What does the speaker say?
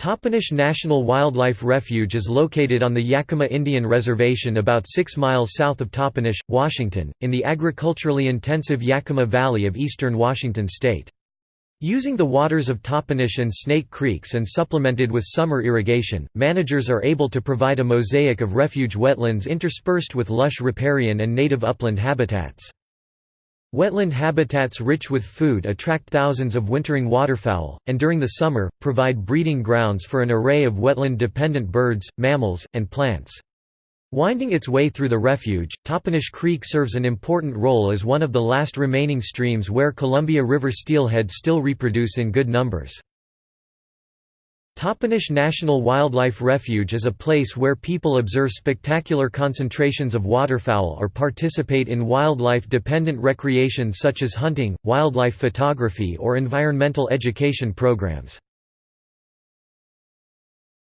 Toppenish National Wildlife Refuge is located on the Yakima Indian Reservation about 6 miles south of Toppenish, Washington, in the agriculturally intensive Yakima Valley of eastern Washington state. Using the waters of Toppenish and Snake Creeks and supplemented with summer irrigation, managers are able to provide a mosaic of refuge wetlands interspersed with lush riparian and native upland habitats. Wetland habitats rich with food attract thousands of wintering waterfowl, and during the summer, provide breeding grounds for an array of wetland-dependent birds, mammals, and plants. Winding its way through the refuge, Toppenish Creek serves an important role as one of the last remaining streams where Columbia River steelhead still reproduce in good numbers. Toppenish National Wildlife Refuge is a place where people observe spectacular concentrations of waterfowl or participate in wildlife-dependent recreation such as hunting, wildlife photography or environmental education programs.